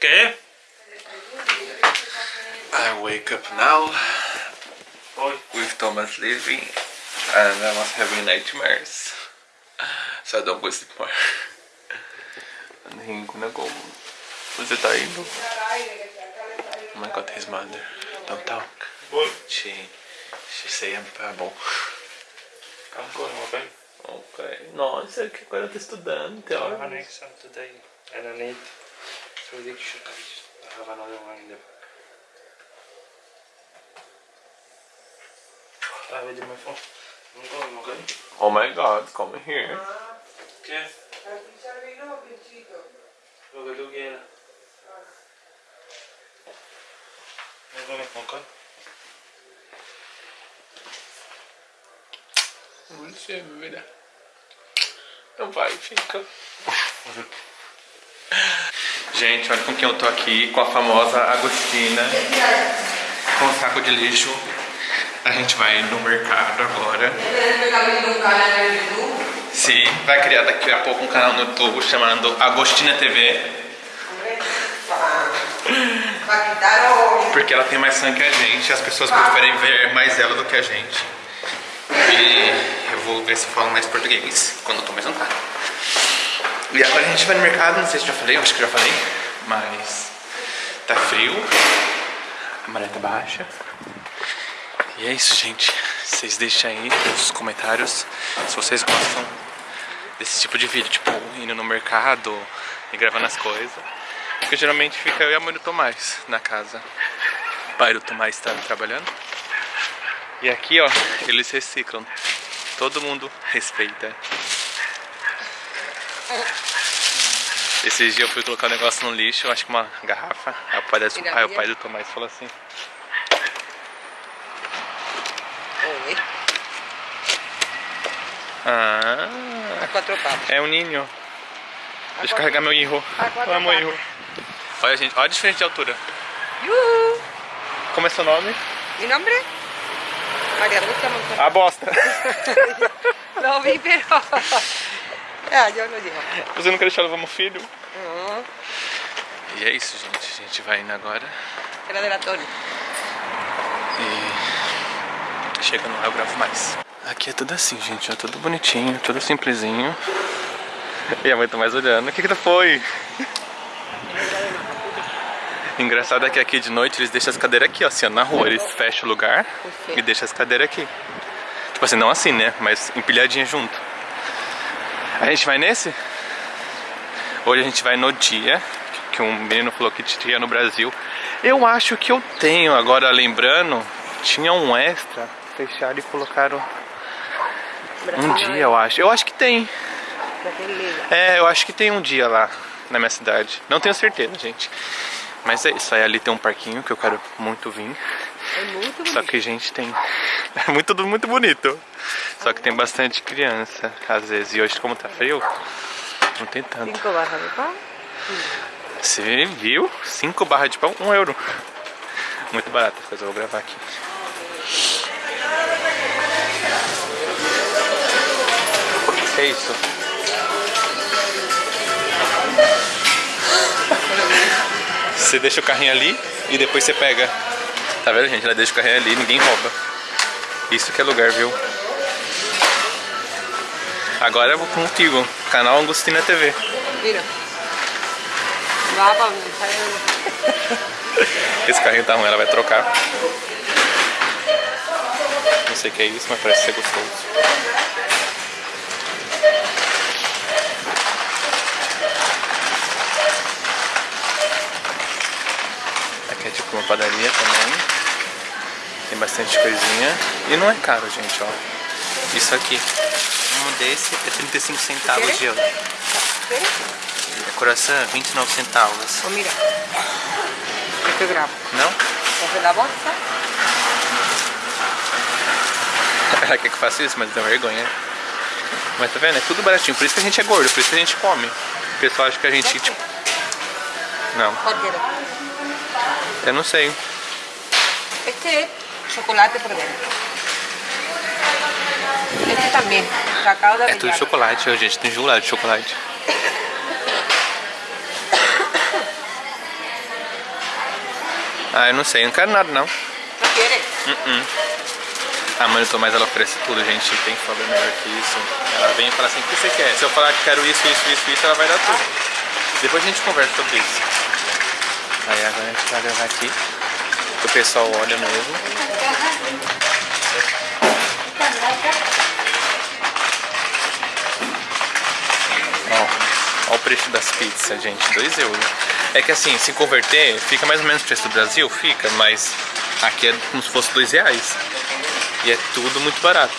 ¿Qué? I wake up now with Thomas leaving and I was having nightmares. So I don't go sleep more. And he's gonna go. Você tá indo? Oh my god, his mother. Don't talk. She, she say I'm pebble. I'm going okay. Ok. Nossa, que agora tá estudando, I have an exam today and I need three dictionaries. I have another one in the back. I have it in my phone. I'm going okay. Oh my god, come here. ¿Qué? Lo que tú quieras. I'm going okay. Você vira. Não vai, fica. Gente, olha com quem eu tô aqui, com a famosa Agostina, com o saco de lixo. A gente vai no mercado agora. Sim, vai criar daqui a pouco um canal no YouTube chamado Agostina TV, porque ela tem mais sangue que a gente, as pessoas preferem ver mais ela do que a gente. E eu vou ver se eu falo mais português quando eu tô mais jantar. E agora a gente vai no mercado, não sei se já falei, acho que já falei, mas tá frio, a maré tá baixa. E é isso, gente. Vocês deixem aí nos comentários se vocês gostam desse tipo de vídeo, tipo, indo no mercado e gravando as coisas. Porque geralmente fica eu e a mãe do Tomás na casa. O pai do Tomás está trabalhando. E aqui, ó, eles reciclam. Todo mundo respeita. Esses dias eu fui colocar um negócio no lixo, acho que uma garrafa. Aí o pai, da, aí o pai do Tomás falou assim: Oi, Ah, a quatro patas. é um ninho. Deixa eu carregar meu. A quatro Amo patas. irro. Olha, gente, olha a diferença de altura. Yuhu. Como é seu nome? ¿Mi nombre? María Ruta Montoya. A bosta. Lo vi, lo digo. Você não quer deixar levar meu filho? No, E é isso, gente. A gente vai indo agora. era de la Tony. E chegando lá eu gravo mais. Aqui é tudo assim, gente. É tudo bonitinho, tudo simplesinho. E a mãe tá mais olhando. O que que foi? Engraçado é que aqui de noite eles deixam as cadeiras aqui, ó, assim, ó, na rua. Eles fecham o lugar e deixam as cadeiras aqui. Tipo assim, não assim, né? Mas empilhadinha junto. A gente vai nesse? Hoje a gente vai no dia que um menino falou que tinha no Brasil. Eu acho que eu tenho, agora lembrando, tinha um extra, fecharam e colocaram um dia, eu acho. Eu acho que tem. É, eu acho que tem um dia lá na minha cidade. Não tenho certeza, gente. Mas é isso, aí ali tem um parquinho que eu quero muito vir. É muito Só bonito. que, gente, tem. É muito, muito bonito. Só que tem bastante criança, às vezes. E hoje, como tá frio, não tem tanto. Cinco barras de pão. Você viu? 5 barras de pão, 1 um euro. Muito barato, depois eu vou gravar aqui. Que é isso? Você deixa o carrinho ali e depois você pega. Tá vendo, gente? Ela deixa o carrinho ali, ninguém rouba. Isso que é lugar, viu? Agora eu vou contigo, canal Angustina TV. Va para donde sale Esse carrinho tá ruim, ela vai trocar. Não sei o que é isso, mas parece ser gostoso. É tipo uma padaria também. Tem bastante coisinha. E não é caro, gente, ó. Isso aqui. Um desse é 35 centavos de euro. É coração, 29 centavos. Pues mira. Este grabo. Não? Coge la bolsa. Ela quer que eu faça isso, mas dá vergonha. Mas tá vendo? É tudo baratinho. Por isso que a gente é gordo, por isso que a gente come. O pessoal acha que a gente, tipo. Não, ¿Cuál quieres? Eu não sei. Este es chocolate por dentro. Este también. Cacao de É tudo chocolate, gente. Tem chocolate, chocolate. Ah, eu não sei, não quero nada não. ¿No quieres? A mãe do Tomás ela oferece tudo, gente. Tem que falar melhor que isso. Ela vem e fala assim: o que você quer? Se eu falar que quero isso, isso, isso, isso, ela vai dar tudo. Depois a gente conversa sobre isso. Aí agora a gente vai gravar aqui. O pessoal olha mesmo. Ó, ó o preço das pizzas, gente. 2 euros. É que assim, se converter, fica mais ou menos o preço do Brasil, fica, mas aqui é como se fosse 2 reais. E é tudo muito barato.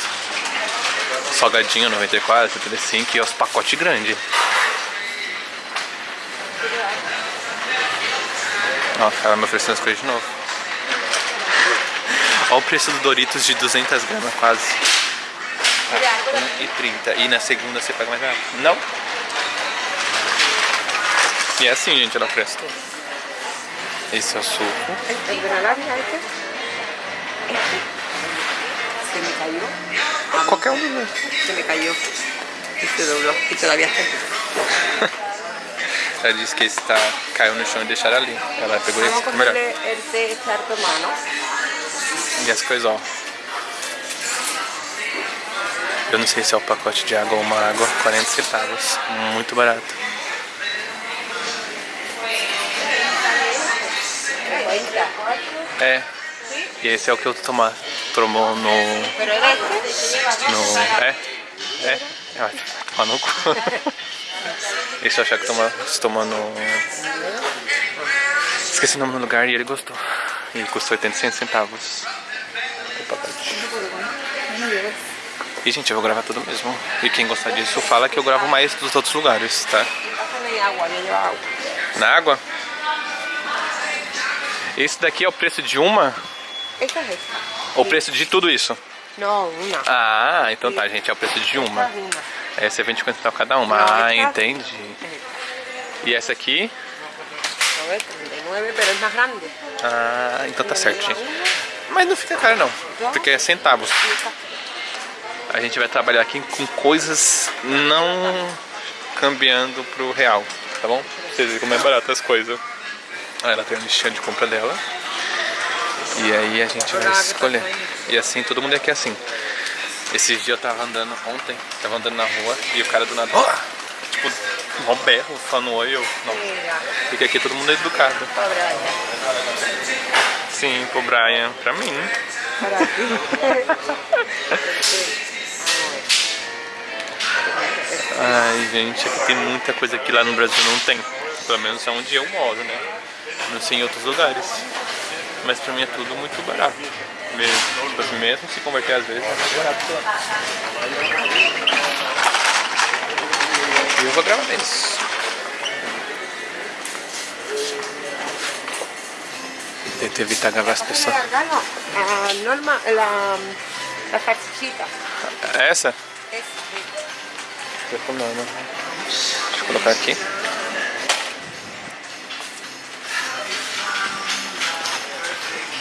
Salgadinho 94, 35 e os pacotes grandes. Ó, ela me oferecendo as coisas de novo. Ó o preço do Doritos de 200 gramas quase. E 30. E na segunda você paga mais barato. Não? E é assim, gente, ela oferece tudo. Esse é o suco. Se me cayó. Qualquer um. né? Se me cayó. Y se dobló. Y todavía está. Ela disse que esse tá, caiu no chão e deixaram ali. Ela pegou Vamos esse é melhor. tu hermano. E as coisas, ó. Eu não sei se é o pacote de água ou uma água, 40 centavos. Muito barato. É. E esse é o que eu tomar. Tomou no. No é? É? É. Ó no cu. Esse eu achar que toma, se toma no. Esqueci o nome do lugar e ele gostou. E custou 85 centavos. E gente, eu vou gravar tudo mesmo. E quem gostar disso fala que eu gravo mais dos outros lugares, tá? Na água. Esse daqui é o preço de uma? Ou o preço de tudo isso? No, una. Ah, então tá, gente, é o preço de uma. Essa é 20 centavos cada uma. Não, Ah, entendi. E essa aqui? No es 39, pero es más grande. Ah, então tá certo, gente. Mas não fica caro não, porque é centavos. A gente vai trabalhar aqui com coisas não cambiando pro real, tá bom? Pra vocês verem como é barato as coisas. Aí ela tem um listinha de compra dela. E aí a gente vai escolher. E assim, todo mundo aqui é assim. Esses dias eu tava andando ontem, tava andando na rua e o cara do nada, "Ah!" tipo, mó berro, falando oi, eu, não. Porque aqui todo mundo é educado. Sim, pro Brian, pra mim. Ai, gente, aqui tem muita coisa que lá no Brasil não tem. Pelo menos é onde eu moro, né? Não sei em outros lugares. Mas pra mim é tudo muito barato. Mesmo, tipo mesmo se converter às vezes, é barato. E eu vou gravar isso. Tento evitar gravar as pessoas. Cargalo. Ah, Norma, la, la salchichita. Essa? Comer, né? Deixa eu colocar aqui.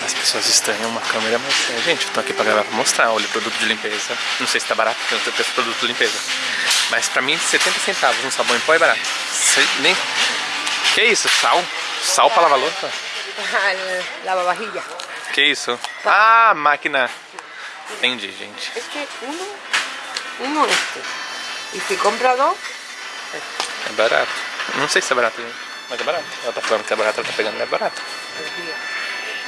As pessoas estranham uma câmera, mas é, gente, eu tô aqui pra gravar pra mostrar. Olha o produto de limpeza. Não sei se tá barato, porque eu não sei o preço do produto de limpeza. Mas pra mim, 70 centavos um sabão em pó é barato. Sei- nem... Que isso? Sal? Sal pra lavar louça? El lavavajilla. Que isso? Ah, máquina. Entendi, gente. Es que uno, uno este. Y si compra dos, É barato. Não sei se é barato, gente. Mas é barato. Ela tá falando que é barato, ela tá pegando, é barato.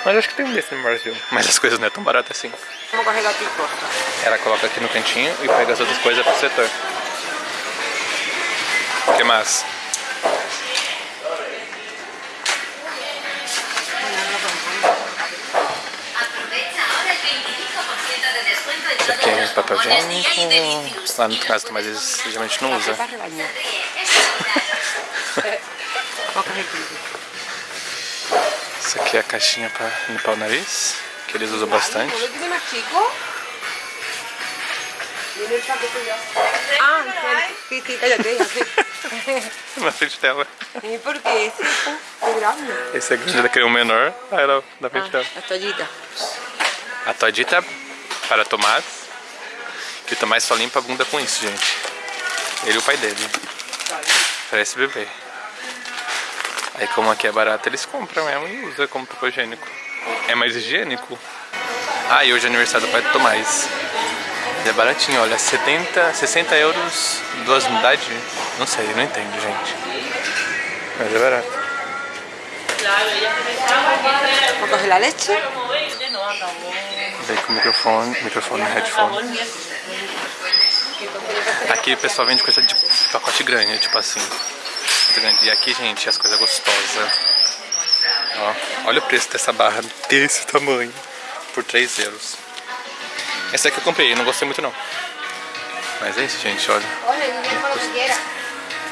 Mas acho que tem um desse no Brasil. Mas as coisas não é tão baratas assim. vamos a coger aquí cosas. Ela coloca aqui no cantinho e pega as outras coisas pro setor. O que mais? Aprovecha ahora el 25% de descuento en Esse aqui é papel higiênico. Lá no caso, mas eles geralmente não usa. Para a. Isso aqui é a caixinha pra limpar o nariz, que eles usam bastante. Ah. Na frente dela. ¿Y por qué ese es muy grande? Esse é grande, ela queria um menor, aí ela na frente dela. Ah, la toallita. A toalhita para Tomás, que o Tomás só limpa a bunda com isso, gente. Ele e o pai dele. Parece bebê. Aí como aqui é barato, eles compram mesmo e usam como papel higiênico. é mais higiênico. Ah, e hoje é aniversário do pai do Tomás. É baratinho, olha, 70, 60 euros, duas unidades? Não sei, não entendo, gente. Mas é barato. ¿O coge la leche? Vem com microfone, microfone, headphone. Aqui o pessoal vende coisa de pacote grande, tipo assim. Muito grande. E aqui, gente, as coisas gostosas. Ó, olha o preço dessa barra desse tamanho. Por 3 euros. Essa aqui eu comprei, não gostei muito não. Mas é isso, gente, olha.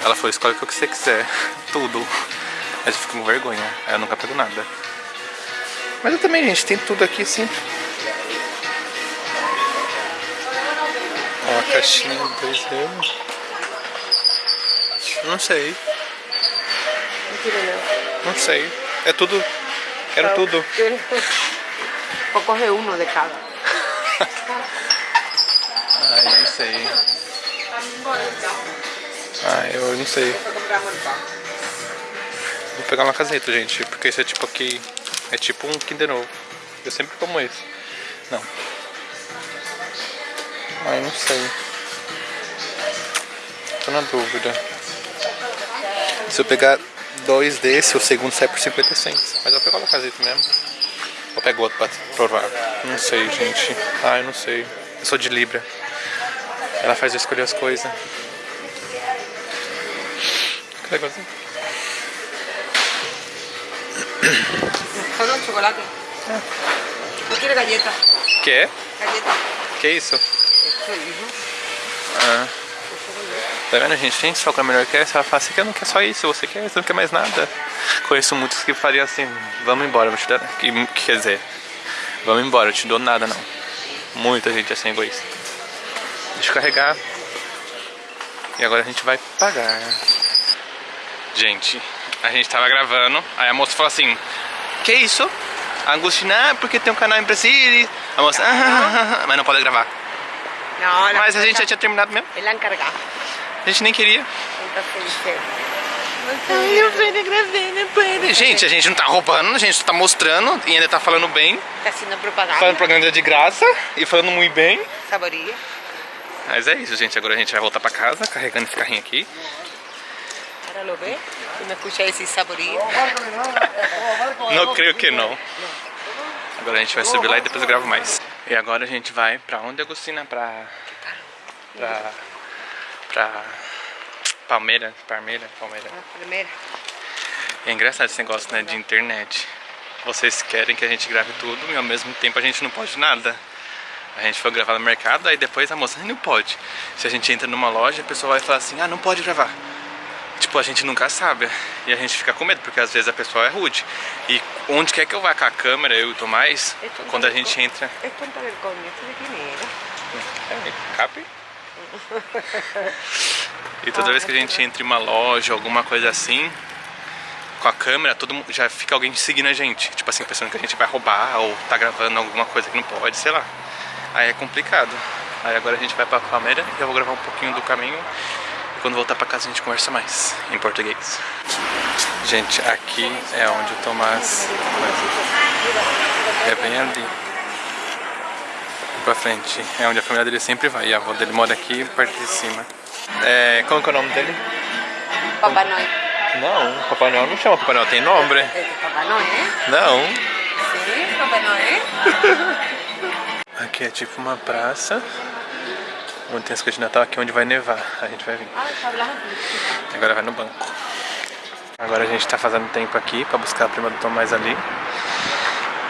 Ela falou, escolhe o que você quiser. Tudo. Mas eu fico com vergonha. Aí eu nunca pego nada. Mas eu também, gente, tem tudo aqui sim. Ó, a caixinha, 2 euros. Não sei. Não sei. É tudo. Quero tudo. O coge uno de cada. Ai, não sei. Ah, eu não sei. Vou pegar uma caseta, gente, porque esse é tipo aqui. É tipo um Kinder Ovo. Eu sempre como esse. Não. Ai, não sei. Tô na dúvida. Se eu pegar dois desse, o segundo sai por 50 centos. Mas eu pegar uma caseta mesmo. Ou pego outro pra provar. Não sei, gente. Ai, não sei. Eu sou de Libra. Ela faz eu escolher as coisas. Que legalzinho. Solo chocolate. ¿No quiere galleta? Quer? Galleta. Que isso? Eso, hijo. Ah. Tá vendo, gente? Tem só que a melhor quer. Ela fala assim que não quer só isso, você quer, você não quer mais nada. Conheço muitos que fariam assim, vamos embora, vou te dar. Que, que quer dizer, vamos embora, eu te dou nada não. Muita gente é assim egoísta. Deixa eu carregar. E agora a gente vai pagar. Gente, a gente tava gravando, aí a moça falou assim, que isso? A Angustina, ah, porque tem um canal em Brasília. A moça, ah, ah, ah, mas não pode gravar. La Mas a gente já tinha terminado mesmo. es la encargada. A gente nem queria. Dice... Gente, a gente não tá roubando, a gente tá mostrando e ainda tá falando bem. Está haciendo propaganda. Falando propaganda de graça e falando muito bem. Saboría. Mas é isso, gente. Agora a gente vai voltar pra casa, carregando esse carrinho aqui. Ahora lo ve y me escucha decir saboría. Não creio que não. Agora a gente vai subir lá e depois eu gravo mais. E agora a gente vai pra onde, Agostina? Pra... Pra... Pra... Palmeira, Palmeira, Palmeira. La primera. É engraçado esse negócio, né, de internet. Vocês querem que a gente grave tudo e ao mesmo tempo a gente não pode nada. A gente foi gravar no mercado, aí depois a moça, "Ah, não pode. Se a gente entra numa loja, a pessoa vai falar assim, ah, não pode gravar. Tipo, a gente nunca sabe. E a gente fica com medo, porque às vezes a pessoa é rude. E onde quer que eu vá com a câmera, eu e o Tomás, quando a gente entra... É, cabe? E toda vez que a gente entra em uma loja, alguma coisa assim, com a câmera, todo mundo, já fica alguém seguindo a gente. Tipo assim, pensando que a gente vai roubar ou tá gravando alguma coisa que não pode, sei lá. Aí é complicado. Aí agora a gente vai pra Palmeira e eu vou gravar um pouquinho do caminho. E quando voltar pra casa a gente conversa mais em português. Gente, aqui é onde o Tomás. É bem ali. Pra frente. É onde a família dele sempre vai. E a avó dele mora aqui, parte de cima. É, como que é o nome dele? Papá Noel. Não, Papai Noel não chama Papai Noel, tem nome. De Papá Noel. Não. Sí, Papá Noel. Aqui é tipo uma praça. Onde tem as coisas de Natal, aqui é onde vai nevar. A gente vai vir. Hablando. Agora vai no banco. Agora a gente tá fazendo tempo aqui pra buscar a prima do Tomás ali.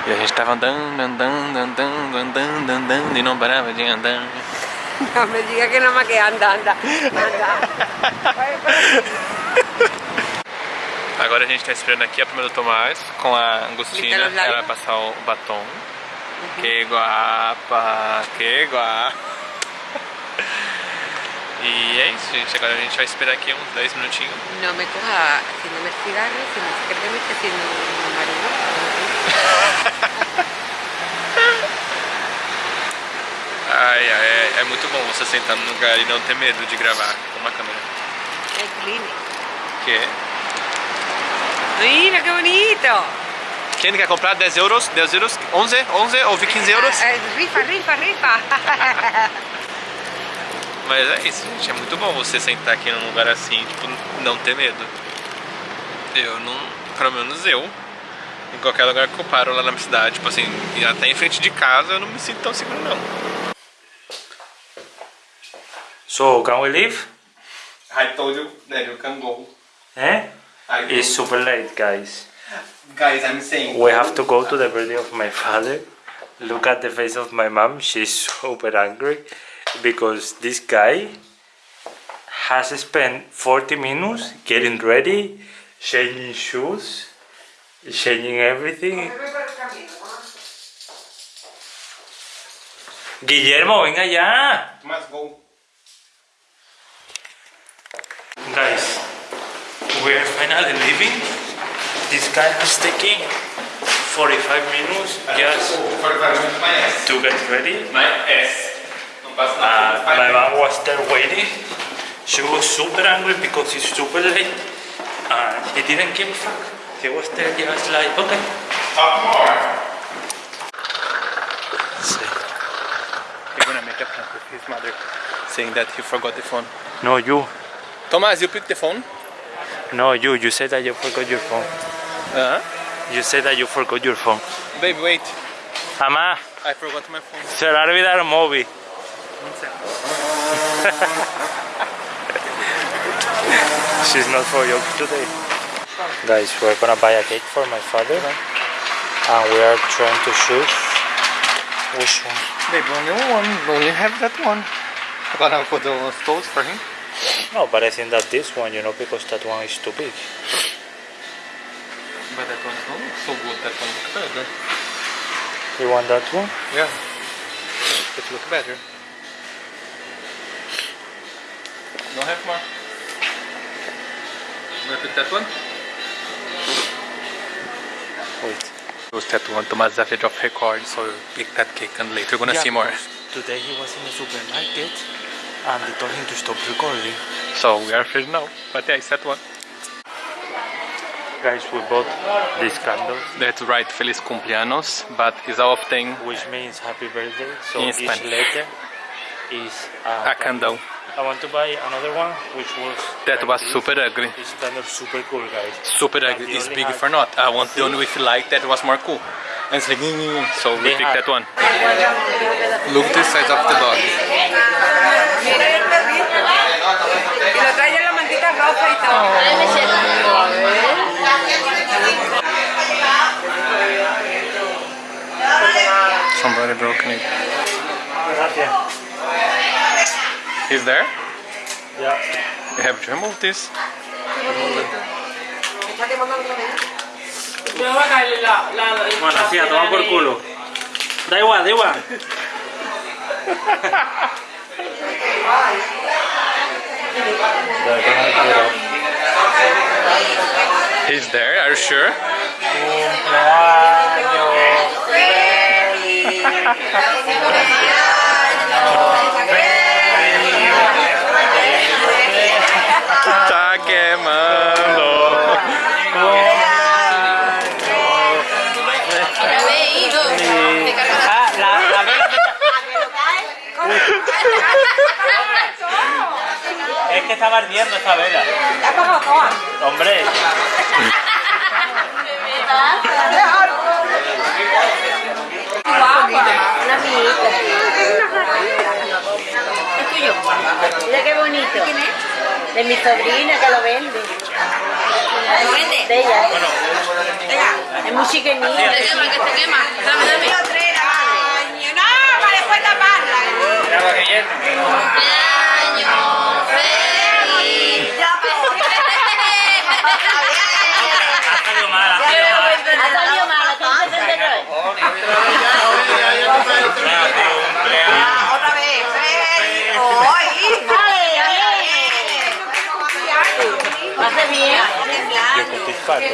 E a gente tava andando, andando, andando, andando, andando e não parava de andar. No me diga que nada más que anda, anda. Anda. Agora a gente tá esperando aqui a prima do Tomás com a Angustina. Ela vai passar o batom. Que guapa, que guapa. E é isso, gente. Agora a gente vai esperar aqui uns 10 minutinhos. No me coja haciéndome el cigarro, si me dice que me esté haciendo un marido. Ai, ai, é, é muito bom você sentar num lugar e não ter medo de gravar com uma câmera. Es clínico. Que é Mira qué bonito. Quem quer comprar 10 euros, 10 euros, 11, 11 ou 15 euros? Eh, rifa, rifa, rifa. Mas é isso, gente. É muito bom você sentar aqui num lugar assim, tipo, não ter medo. Eu não, pelo menos eu, em qualquer lugar que eu paro lá na minha cidade, tipo assim, e até em frente de casa, eu não me sinto tão seguro não. So, can we leave? I told you that you can go. Eh? It's super late, guys. Guys, I'm saying. We have to go to the birthday of my father. Look at the face of my mom. She's super angry because this guy has spent 40 minutes getting ready, changing shoes, changing everything. Guillermo, venga ya. Must go. Guys, we are finally leaving. This guy has taken 45 minutes ah, just oh, to get ready. My ass. Não Uh, my mom was there waiting. She was super angry because it's super late. And he didn't give a fuck. He was there just like, okay. Talk more. He's gonna make a prank with his mother, saying that he forgot the phone. No, you. Thomas, you picked the phone. No, you. You said that you forgot your phone. Uh -huh. You said that you forgot your phone. Baby, wait. Mamá, I forgot my phone. se va a olvidar el móvil. She's not for you today. Guys, we're gonna buy a cake for my father. And we are trying to choose which one. Baby, only one. Only have that one. I'm gonna put those toast for him. No, but I think that this one, you know, because that one is too big. But that one don't so good. That one looks better. You want that one? Yeah. It looks better. Don't have more. You wanna pick that one? Wait. Those that one, Thomas is afraid of record, so you pick that cake and later you're gonna see more. Today he was in the supermarket and they told him to stop recording. So we are afraid now. But yeah, it's that one. Guys, we bought these candles, That's right, Feliz cumpleaños, but it's our thing. which means happy birthday. So In each Spanish. letter is a, A candle. I want to buy another one, which was That like was this. super ugly. It's kind of super cool, guys. Super But ugly. It's big for not. I want the one with light that was more cool. And it's like, "Mm," so we picked that one. Look the size of the dog. Y lo trae Is there? Yeah. You have to remove this. Bueno, sí, a tomar por culo. Da igual, da igual. He's there, are you sure? Tá quemando. Ah, la, la vela Es que estaba ardiendo esta vela. Hombre. Una amiguita. Es tuyo. Mira bonito. De mi sobrina que lo vende. ¿Lo vende? De ella. Bueno, Es muy chiquenita. Te quema, que te quema. Dame, dame. No, para después taparla. que feliz. Ha salido mal, ha salido mal. Ha salido mal, ¿qué se enteró? Otra vez. Hoy. Yo con tus patos.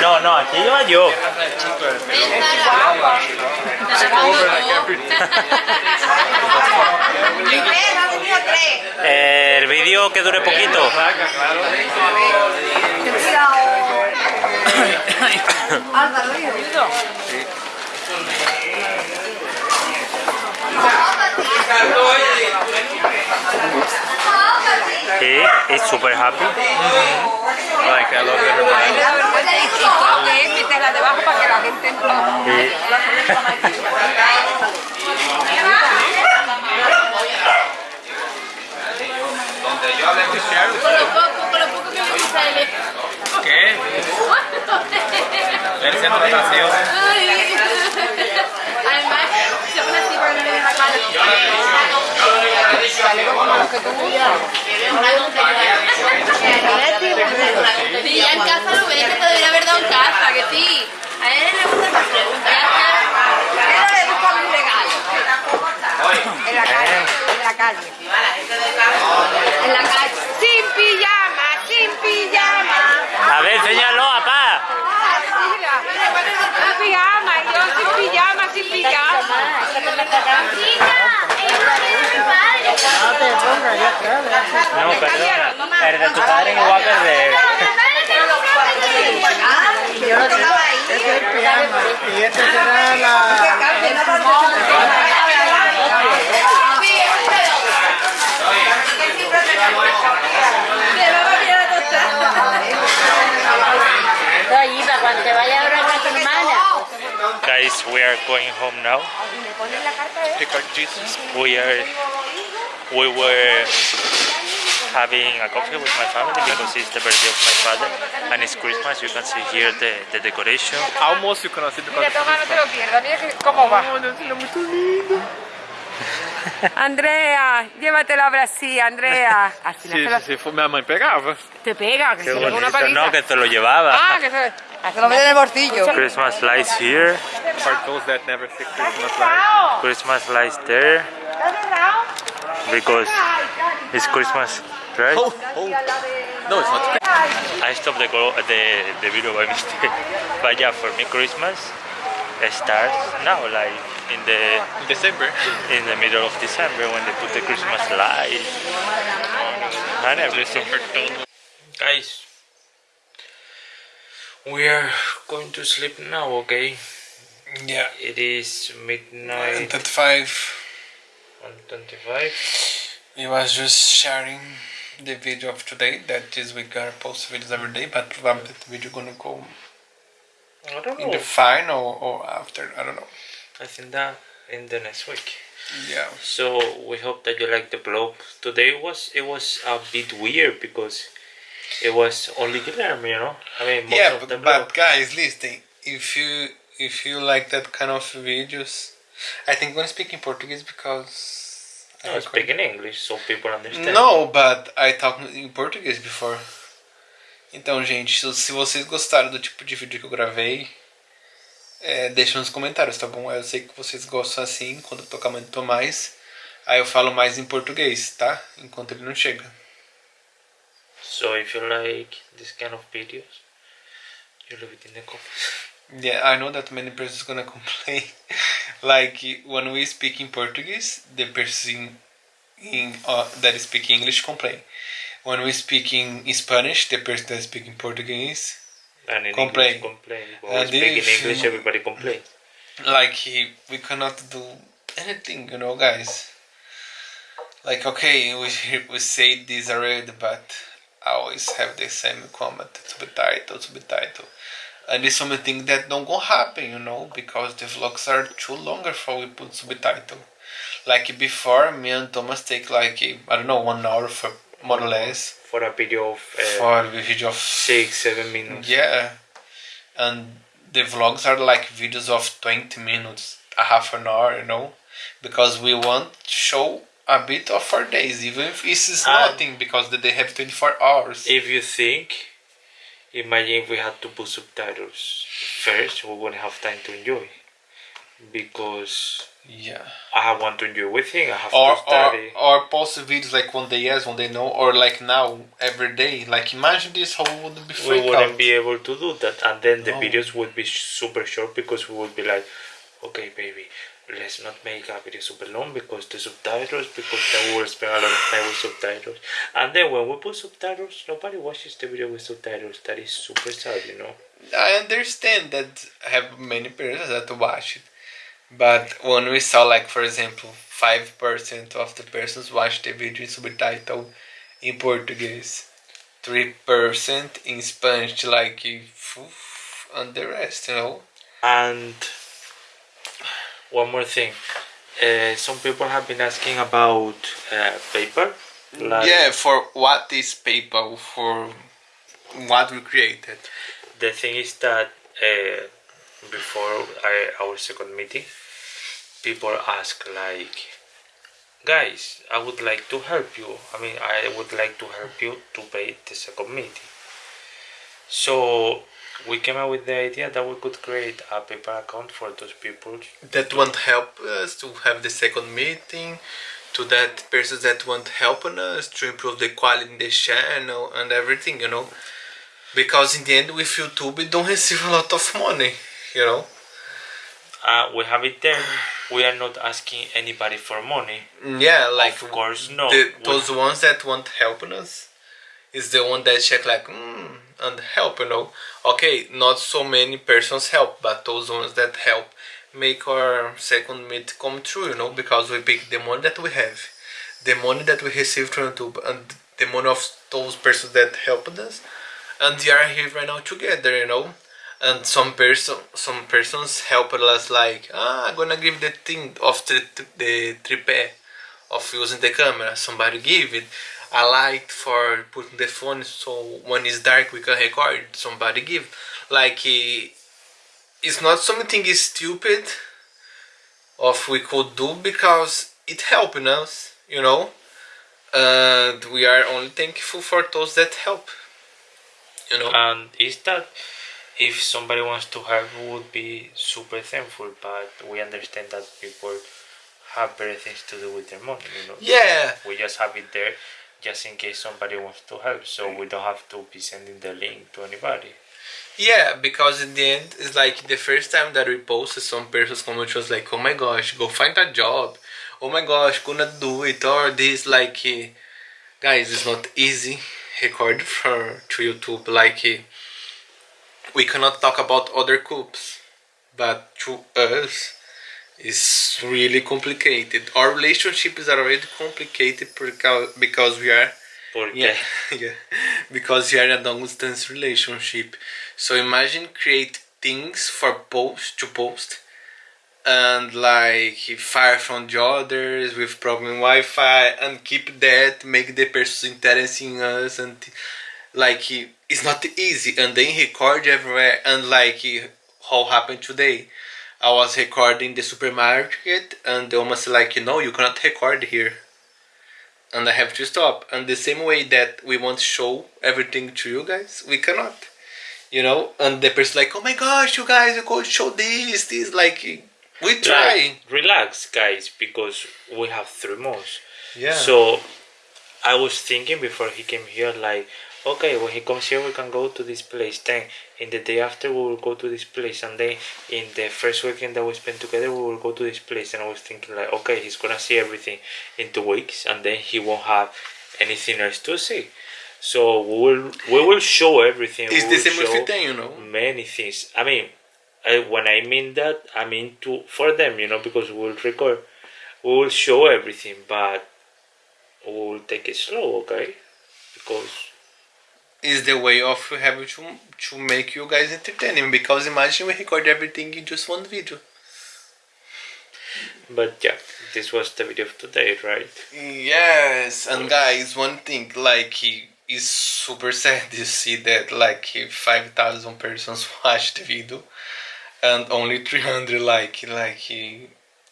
No, no, aquí iba yo. El vídeo que dure poquito. Álvaro, super happy. Mm -hmm. Like I love everybody. Yo hablé. Con lo poco, con lo poco que me gusta ¿Qué? El centro de en casa lo ves que casa, que sí. A él le gusta más preguntar. Pero le busca un regalo. En la calle, en la calle. En la calle. Sin pijama, sin pijama. a ver, enséñalo, papá. Mira, pijama, yo sin pijama, sin pijama. No, perdón, perder tu padre perder. Yo lo es y este será la... Le cuando te vaya ahora, Guys, we are going home now. We are we were having a coffee with my family because it's the birthday of my father and it's Christmas. You can see here the, the decoration. Almoço conhecido Mira, toma, no te lo pierdas. Mira cómo va. Andrea, llévatela ahora sí, Andrea. Así no se lo- Se for minha mãe pegava. te pega, que Qué se le una paliza. no, que te lo llevaba. Ah, que se, se lo en el bolsillo. Christmas lights here, For those that never see Christmas lights. Christmas lights there because it's Christmas, right? Oh, oh. No, it's not. I stopped the, go- the, the video by mistake. But yeah, for me, Christmas starts now, like in the In December. in the middle of December when they put the Christmas lights and everything. Guys, we are going to sleep now, okay? Yeah. It is midnight and 25. We was just sharing the video of today. That is, we gonna post videos every day, but probably that video gonna go I don't know. in the final or after. I don't know. I think that in the next week. Yeah. So we hope that you like the vlog. Today was it was a bit weird because it was only Guillermo, you know. I mean, most yeah, of the but, guys, listen. If you if you like that kind of videos, I think I'm gonna speak in Portuguese because I I speak in English so people understand. No, but I talk em português before. Então, gente, se- se vocês gostaram do tipo de vídeo que eu gravei, é, deixa nos comentários, tá bom? Eu sei que vocês gostam assim, quando eu tocar muito mais. Aí eu falo mais em português, tá? Enquanto ele não chega. So if you like this kind of videos, you leave it in the comments. Yeah, I know that many persons gonna complain. like when we speak in Portuguese, the person in uh, that speak English complain. When we speak in Spanish, the person that speak in Portuguese And in Complain. English, complain. When speak in English, everybody complain. like he, we cannot do anything, you know, guys. Like okay, we we say this already, but I always have the same comment: to be title, to be subtitle, and it's something that don't go happen, you know, because the vlogs are too longer for we put subtitle. Like before, me and Thomas take like I don't know one hour for more or less For a video of uh, for the video of six, seven minutes. yeah, and the vlogs are like videos of 20 minutes, a half an hour, you know, because we want to show a bit of our days, even if is Ah. nothing, because they have 24 hours. If you think, imagine if we had to put subtitles first, we wouldn't have time to enjoy. Because yeah. I want to enjoy with him, I have Or, to study. or post videos like one day yes, one day no, or like now, every day. Like imagine this, how would be we wouldn't out. be able to do that, and then the No. videos would be super short because we would be like, okay, baby, let's not make a video super long because the subtitles because then will spend a lot of time with subtitles. And then when we put subtitles nobody watches the video with subtitles. That is super sad you know? I understand that I have many persons that watch it, but when we saw like for example five percent of the persons watch the video subtitle in Portuguese, three percent in Spanish, like and the rest, you know. and one more thing uh, some people have been asking about uh, paper like yeah, for what is paper? for what we created. the thing is that uh, before I, our second meeting people ask like guys i would like to help you i mean i would like to help you to pay the second meeting so we came up with the idea that we could create a paper account for those people. That want help us to have the second meeting to that persons that want helping us to improve the quality in the channel and everything you know. Because in the end with youtube we don't receive a lot of money you know. Uh, we have it there. We are not asking anybody for money. Yeah like of course no. the, those ones that want helping us is the one that check like mm, and help you know. Okay not so many persons help but those ones that help make our second meet come true you know because we pick the money that we have. The money that we receive from youtube and the money of those persons that helped us. And they are here right now together you know. And some person some persons helped us like ah i'm gonna give the thing of the, the tripé of using the camera. Somebody give it a light for putting the phone so when it's dark we can record somebody give. Like eh, it's not something stupid of we could do because it helping us you know? And we are only thankful for those that help you know? And is that if somebody wants to help we would be super thankful but we understand that people have better things to do with their money you know? Yeah. We just have it there just in case somebody wants to help so we don't have to be sending the link to anybody Yeah, because in the end, it's like the first time that we posted, some persons comment was like, "Oh my gosh, go find a job." Oh my gosh, gonna do it or this like, eh, guys, it's not easy record for to YouTube. Like, eh, we cannot talk about other coups, but to us, it's really complicated. Our relationship is already complicated because because we are Porque yeah, yeah. Because you are in a long distance relationship. So imagine create things for post to post and like far from the others with problem Wi-Fi and keep that, make the person interested in us and like it's not easy and then record everywhere and like how happened today. I was recording the supermarket and the woman said like no you cannot record here and I have to stop. And the same way that we want to show everything to you guys, we cannot. You know, and the person like, oh my gosh, you guys, you could show this, this, like, we try. like, relax guys because we have three months Yeah. so i was thinking before he came here like okay when he comes here we can go to this place then. In the day after we will go to this place and then in the first weekend that we spend together we will go to this place. And i was thinking like okay he's gonna see everything in two weeks and then he won't have anything else to see. So we will we will show everything. It's the same with show you know. many things. I mean I, when i mean that i mean to for them you know because we'll record. We will show everything but we will take it slow okay? Because It's the way of having to, to make you guys entertaining because imagine we record everything in just one video. but yeah this was the video of today right Yes, and guys, one thing like is super sad to see that like five thousand persons watched the video and only three hundred like like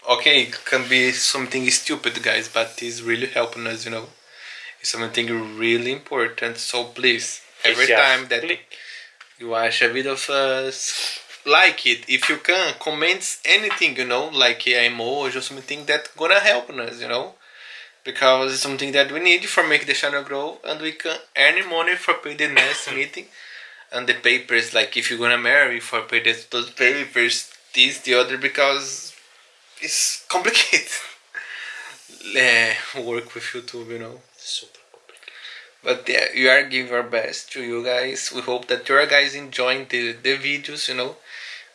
okay it can be something stupid guys but it's really helping us you know it's something really important so please every time that click. you watch a video of us like it if you can comment anything you know like a emoji or something that gonna help us you know because it's something that we need for make the channel grow and we can earn money for pay the next meeting and the papers like if you're gonna marry for pay the, those papers this the other because it's complicated. work with YouTube, you know. Super. But yeah, we are giving our best to you guys. We hope that you are guys enjoying the, the videos, you know,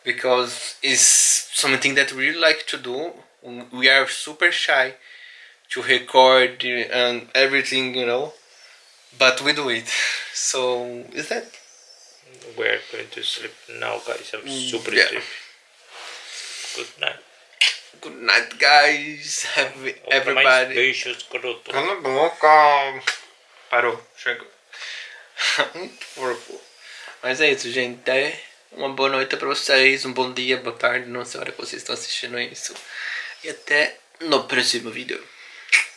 because it's something that we really like to do. We are super shy to record and everything, you know, but we do it. So is that We're going to sleep now, guys. I'm mm, super yeah. sleepy. Good night. good night, guys. Have Outra mais everybody. Parou, chegou. Muito porco. Mas é isso, gente. É uma boa noite pra vocês, um bom dia, boa tarde, não sei a hora que vocês estão assistindo isso. E até no próximo vídeo.